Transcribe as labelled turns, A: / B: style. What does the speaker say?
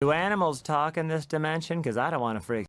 A: Do animals talk in this dimension? Because I don't want to freak